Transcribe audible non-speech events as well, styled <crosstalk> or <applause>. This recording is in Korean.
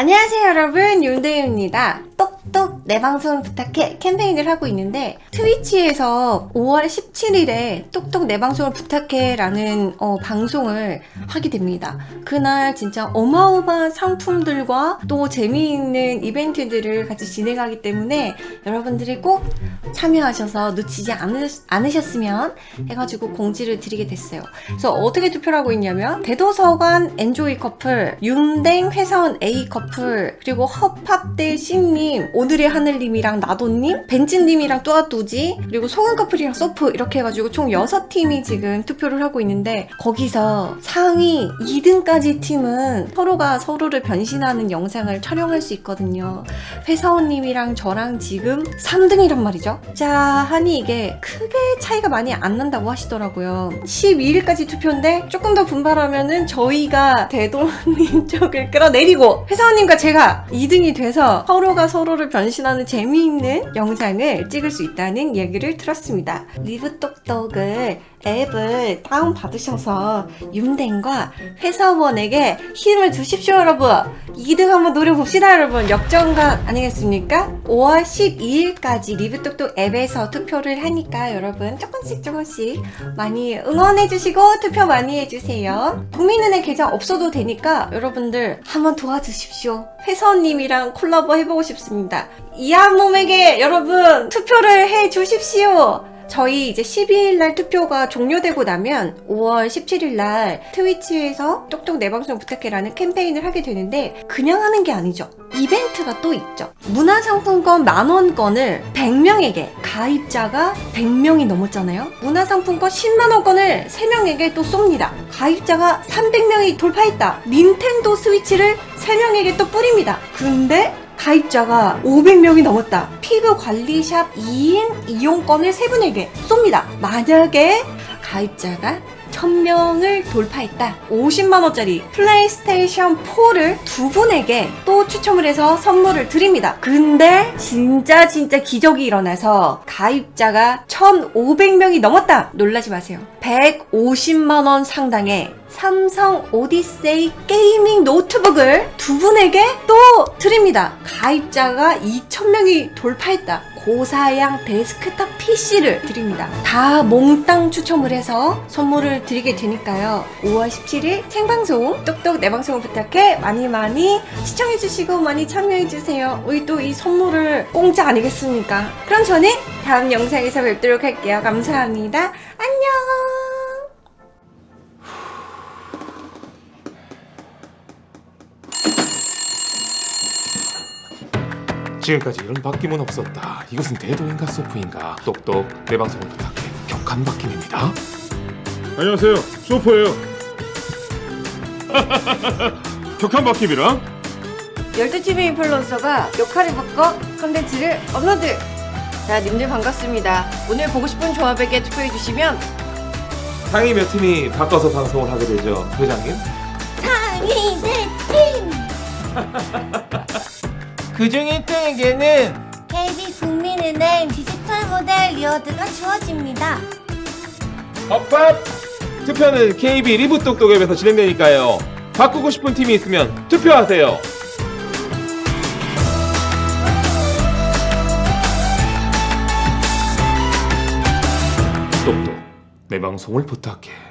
안녕하세요 여러분. 윤대윤입니다. 똑똑 내 방송 부탁해 캠페인을 하고 있는데 트위치에서 5월 17일에 똑똑 내 방송을 부탁해 라는 어, 방송을 하게 됩니다. 그날 진짜 어마어마한 상품들과 또 재미있는 이벤트들을 같이 진행하기 때문에 여러분들이 꼭 참여하셔서 놓치지 않으, 않으셨으면 해가지고 공지를 드리게 됐어요. 그래서 어떻게 투표를 하고 있냐면 대도서관 엔조이 커플 윤댕 회사원 A 커플 그리고 허팝대 C님 오늘의 하늘님이랑 나도님 벤츠님이랑 뚜아뚜지 그리고 소금 커플이랑 소프 이렇게 해가지고 총 6팀이 지금 투표를 하고 있는데 거기서 상위 2등까지 팀은 서로가 서로를 변신하는 영상을 촬영할 수 있거든요. 회사원님이랑 저랑 지금 3등이란 말이죠. 자 하니 이게 크게 차이가 많이 안 난다고 하시더라고요. 12일까지 투표인데 조금 더 분발하면은 저희가 대도님 <laughs> 쪽을 끌어내리고 회사 원님과 제가 2등이 돼서 서로가 서로를 변신하는 재미있는 영상을 찍을 수 있다는 얘기를 들었습니다. 리브똑똑을 앱을 다운받으셔서 윤댕과 회사원에게 힘을 주십시오 여러분 2등 한번 노려봅시다 여러분. 역정각 아니겠습니까? 5월 12일까지 리브똑똑 앱에서 투표를 하니까 여러분 조금씩 조금씩 많이 응원해주시고 투표 많이 해주세요. 국민은행 계좌 없어도 되니까 여러분들 한번 도와주십시오. 회사원님이랑 콜라보 해보고 싶습니다. 이한 몸에게 여러분 투표를 해주십시오 저희 이제 12일날 투표가 종료되고 나면 5월 17일날 트위치에서 똑똑 내 방송 부탁해라는 캠페인을 하게 되는데 그냥 하는 게 아니죠. 이벤트가 또 있죠. 문화상품권 만원권을 100명에게 가입자가 100명이 넘었잖아요. 문화상품권 10만원권을 3명에게 또 쏩니다. 가입자가 300명이 돌파했다. 닌텐도 스위치를 3명에게 또 뿌립니다. 근데 가입자가 500명이 넘었다. 피부 관리샵 2인 이용권을 세 분에게 쏩니다. 만약에 가입자가 1000명을 돌파했다. 50만원짜리 플레이스테이션 4를 두 분에게 또 추첨을 해서 선물을 드립니다. 근데 진짜 진짜 기적이 일어나서 가입자가 1500명이 넘었다. 놀라지 마세요. 150만원 상당의 삼성 오디세이 gaming 노트북을 두 분에게 또 드립니다. 가입자가 2,000명이 돌파했다. 고사양 데스크탑 PC를 드립니다. 다 몽땅 추첨을 해서 선물을 드리게 되니까요. 5월 17일 생방송 똑똑 내 방송을 부탁해 많이 많이 시청해주시고 많이 참여해주세요. 우리 또 이 선물을 공짜 아니겠습니까? 그럼 저는 다음 영상에서 뵙도록 할게요. 감사합니다. 안녕! 지금까지 이런 바뀜은 없었다. 이것은 대도인가 소프인가? 똑똑 내 방송을 부탁해. 격한 바뀜입니다. 안녕하세요. 소프예요. <laughs> 격한 바뀜이랑 12TV 인플루언서가 역할을 바꿔 컨텐츠를 업로드! 자, 님들 반갑습니다. 오늘 보고 싶은 조합에게 투표해주시면 상위 몇 팀이 바꿔서 방송을 하게 되죠, 회장님? 상위 네 팀! <laughs> 그중 1등에게는 KB 국민은행 디지털 모델 reward가 주어집니다. 팝팝! 투표는 KB 리브 똑똑 앱에서 진행되니까요. 바꾸고 싶은 팀이 있으면 투표하세요. 똑똑 내 방송을 부탁해.